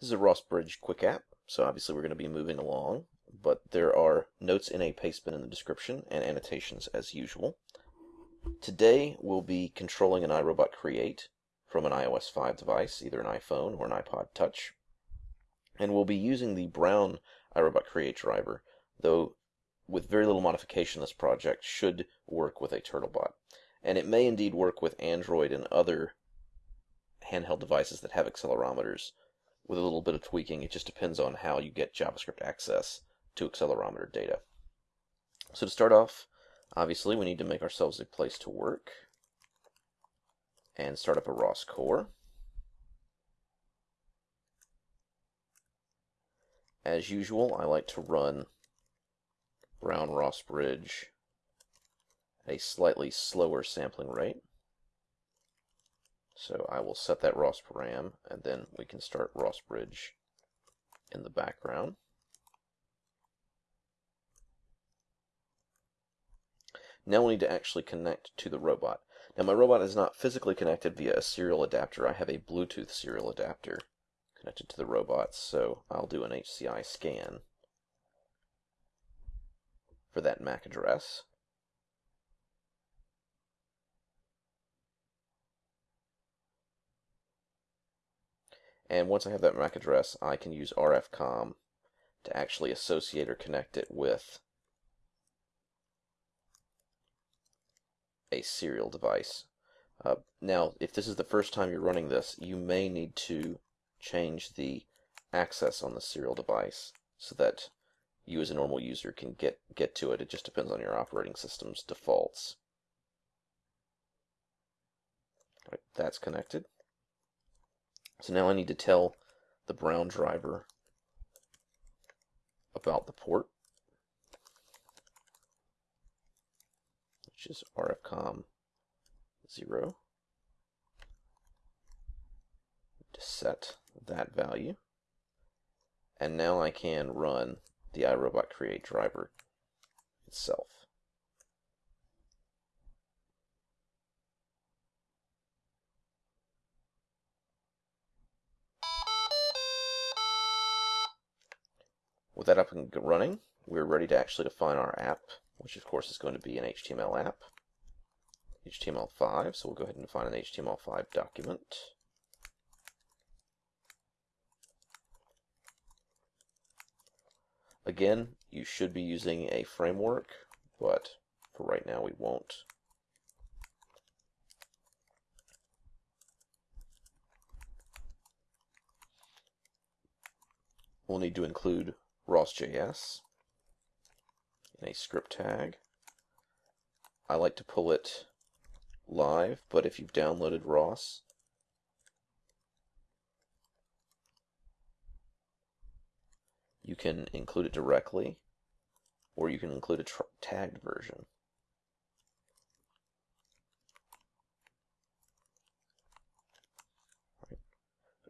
This is a ROS Bridge quick app, so obviously we're going to be moving along, but there are notes in a pastebin in the description and annotations as usual. Today we'll be controlling an iRobot Create from an iOS 5 device, either an iPhone or an iPod Touch. And we'll be using the Brown iRobot Create driver, though with very little modification this project should work with a Turtlebot. And it may indeed work with Android and other handheld devices that have accelerometers with a little bit of tweaking. It just depends on how you get JavaScript access to accelerometer data. So to start off, obviously we need to make ourselves a place to work and start up a ROS core. As usual, I like to run Brown ROS Bridge at a slightly slower sampling rate. So I will set that ROS param, and then we can start ROS Bridge in the background. Now we need to actually connect to the robot. Now my robot is not physically connected via a serial adapter. I have a Bluetooth serial adapter connected to the robot, so I'll do an HCI scan for that MAC address. And once I have that MAC address, I can use RFCOMM to actually associate or connect it with a serial device. Uh, now, if this is the first time you're running this, you may need to change the access on the serial device so that you as a normal user can get, get to it. It just depends on your operating system's defaults. Right, that's connected. So now I need to tell the Brown driver about the port, which is RFCOMM 0. To set that value. And now I can run the iRobot create driver itself. With that up and running, we're ready to actually define our app, which of course is going to be an HTML app. HTML5, so we'll go ahead and define an HTML5 document. Again, you should be using a framework, but for right now we won't. We'll need to include ROS.js in a script tag. I like to pull it live, but if you've downloaded ROS, you can include it directly, or you can include a tagged version.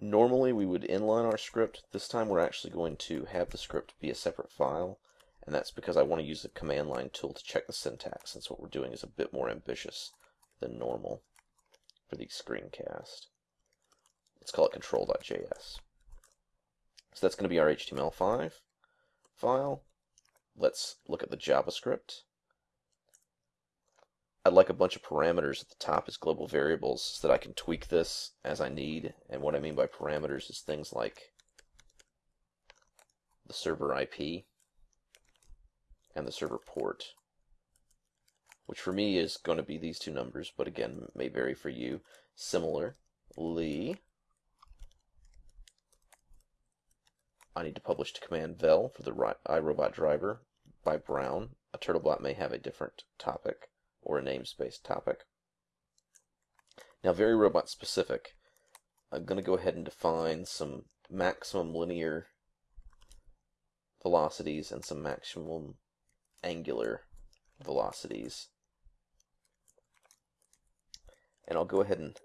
Normally we would inline our script. This time we're actually going to have the script be a separate file, and that's because I want to use the command line tool to check the syntax, since what we're doing is a bit more ambitious than normal for the screencast. Let's call it control.js. So that's going to be our HTML5 file. Let's look at the JavaScript. I'd like a bunch of parameters at the top as global variables so that I can tweak this as I need. And what I mean by parameters is things like the server IP and the server port, which for me is going to be these two numbers, but again, may vary for you. Similarly, I need to publish to command vel for the iRobot driver by Brown. A Turtlebot may have a different topic or a namespace topic. Now, very robot specific, I'm going to go ahead and define some maximum linear velocities and some maximum angular velocities. And I'll go ahead and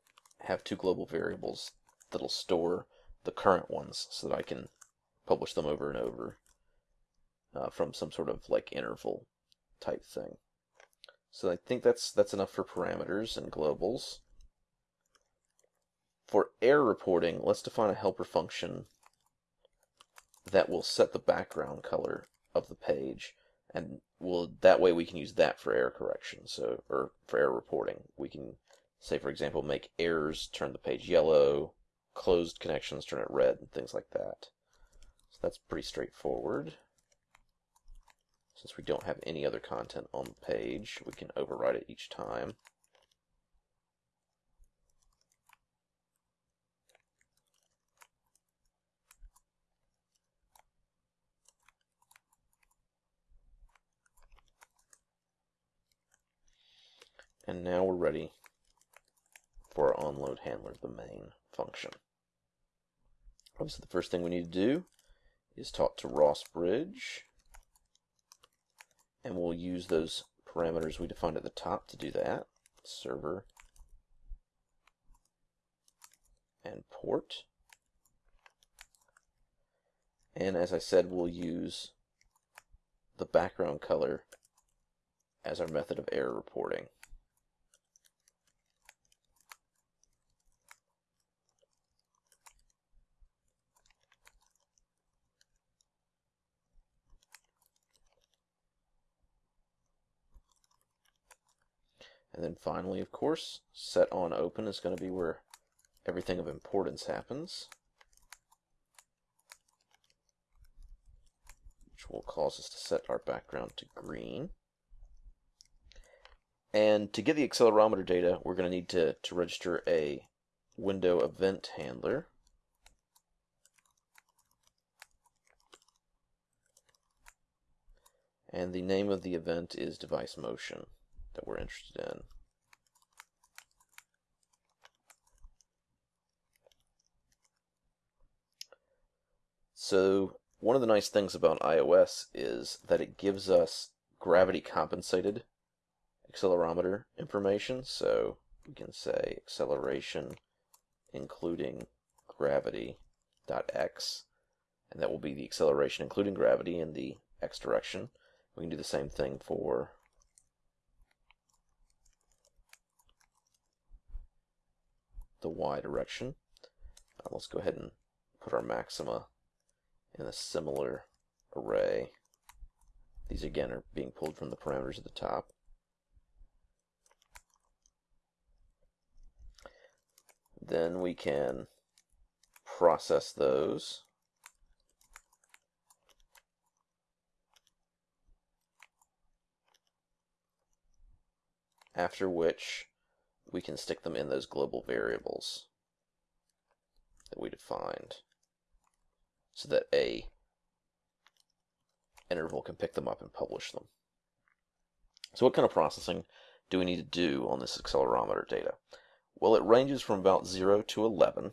have two global variables that'll store the current ones so that I can publish them over and over uh, from some sort of like interval type thing. So I think that's that's enough for parameters and globals. For error reporting, let's define a helper function that will set the background color of the page and will that way we can use that for error correction so or for error reporting. We can say for example make errors turn the page yellow closed connections turn it red and things like that. So that's pretty straightforward since we don't have any other content on the page we can overwrite it each time And now we're ready for our onload handler, the main function. Obviously, the first thing we need to do is talk to ROS Bridge, and we'll use those parameters we defined at the top to do that. Server and port. And as I said, we'll use the background color as our method of error reporting. And then finally, of course, set on open is going to be where everything of importance happens. Which will cause us to set our background to green. And to get the accelerometer data, we're going to need to, to register a window event handler. And the name of the event is device motion that we're interested in. So one of the nice things about iOS is that it gives us gravity compensated accelerometer information. So we can say acceleration including gravity dot x and that will be the acceleration including gravity in the x direction. We can do the same thing for the y direction. Uh, let's go ahead and put our maxima in a similar array. These again are being pulled from the parameters at the top. Then we can process those. After which we can stick them in those global variables that we defined so that a interval can pick them up and publish them. So what kind of processing do we need to do on this accelerometer data? Well, it ranges from about 0 to 11.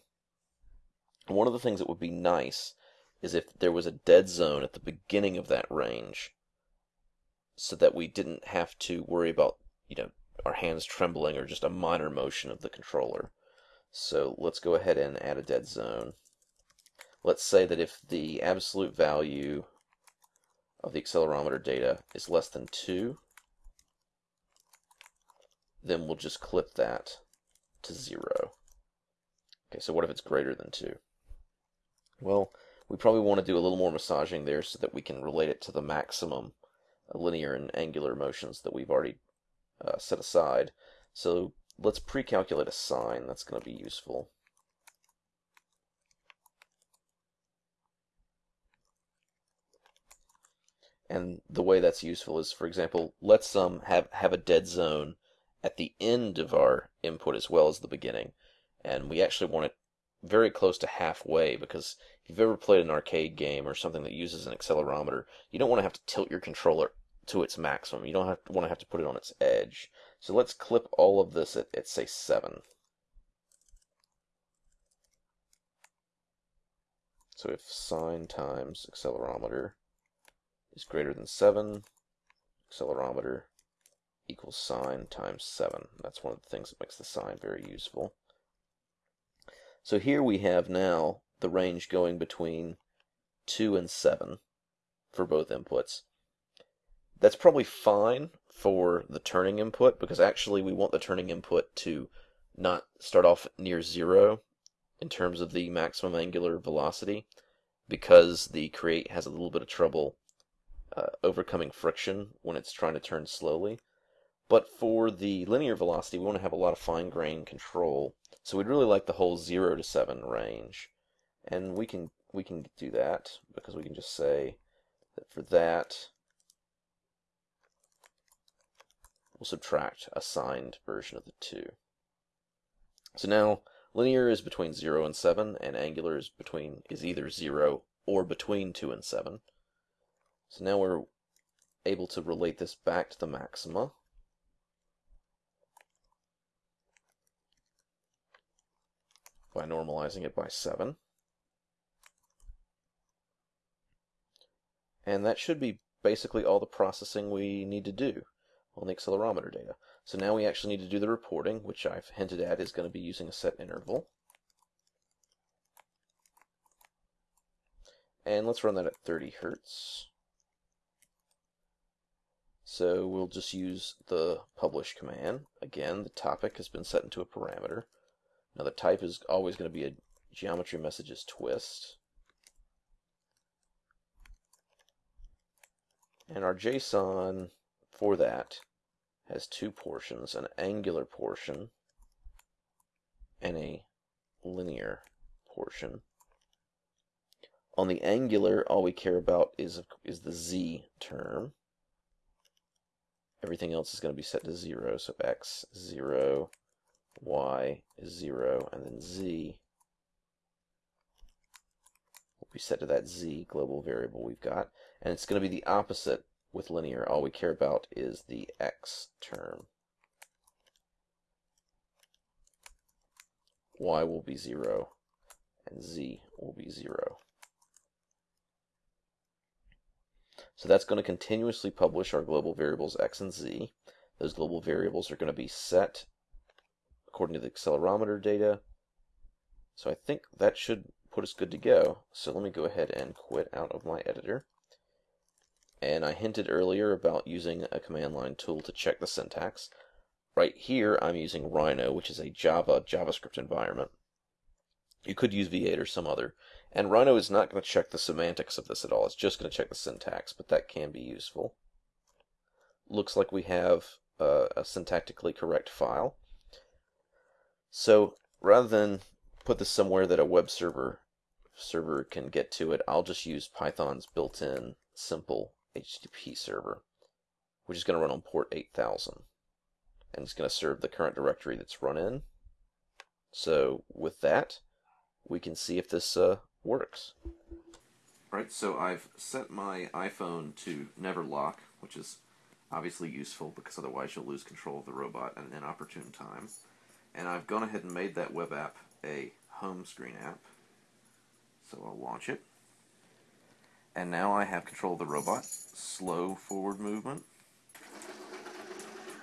And one of the things that would be nice is if there was a dead zone at the beginning of that range so that we didn't have to worry about, you know, our hands trembling or just a minor motion of the controller. So let's go ahead and add a dead zone. Let's say that if the absolute value of the accelerometer data is less than 2, then we'll just clip that to 0. Okay, so what if it's greater than 2? Well, we probably want to do a little more massaging there so that we can relate it to the maximum linear and angular motions that we've already uh, set aside. So let's pre-calculate a sine. That's going to be useful. And the way that's useful is, for example, let's um, have, have a dead zone at the end of our input as well as the beginning. And we actually want it very close to halfway because if you've ever played an arcade game or something that uses an accelerometer, you don't want to have to tilt your controller to its maximum. You don't want to have to put it on its edge. So let's clip all of this at, at say 7. So if sine times accelerometer is greater than 7, accelerometer equals sine times 7. That's one of the things that makes the sine very useful. So here we have now the range going between 2 and 7 for both inputs. That's probably fine for the turning input because actually we want the turning input to not start off near zero in terms of the maximum angular velocity. because the create has a little bit of trouble uh, overcoming friction when it's trying to turn slowly. But for the linear velocity, we want to have a lot of fine grain control. So we'd really like the whole 0 to 7 range. And we can we can do that because we can just say that for that we'll subtract a signed version of the 2. So now linear is between 0 and 7 and angular is between is either 0 or between 2 and 7. So now we're able to relate this back to the maxima. by normalizing it by 7. And that should be basically all the processing we need to do on the accelerometer data. So now we actually need to do the reporting, which I've hinted at is going to be using a set interval. And let's run that at 30 hertz. So we'll just use the publish command. Again, the topic has been set into a parameter. Now the type is always going to be a geometry messages twist. And our JSON for that has two portions, an angular portion and a linear portion. On the angular, all we care about is, is the z term. Everything else is going to be set to 0, so x, 0, y is 0, and then z will be set to that z global variable we've got. And it's going to be the opposite with linear. All we care about is the x term. y will be 0, and z will be 0. So that's going to continuously publish our global variables x and z. Those global variables are going to be set according to the accelerometer data. So I think that should put us good to go. So let me go ahead and quit out of my editor. And I hinted earlier about using a command line tool to check the syntax. Right here, I'm using Rhino, which is a Java JavaScript environment. You could use V8 or some other. And Rhino is not going to check the semantics of this at all. It's just going to check the syntax, but that can be useful. Looks like we have a syntactically correct file. So rather than put this somewhere that a web server server can get to it, I'll just use Python's built-in simple HTTP server, which is going to run on port 8000. And it's going to serve the current directory that's run in. So with that, we can see if this uh, works. Right, so I've set my iPhone to never lock, which is obviously useful because otherwise you'll lose control of the robot at an inopportune time. And I've gone ahead and made that web app a home screen app. So I'll launch it. And now I have control of the robot. Slow forward movement.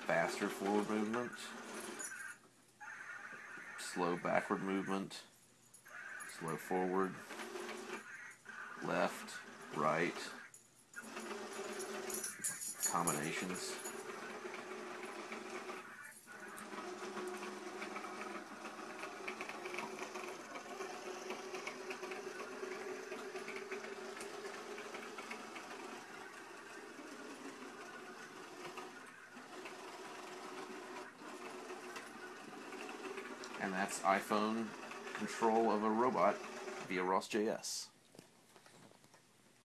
Faster forward movement. Slow backward movement. Slow forward. Left, right. Combinations. and that's iPhone control of a robot via ROS.js.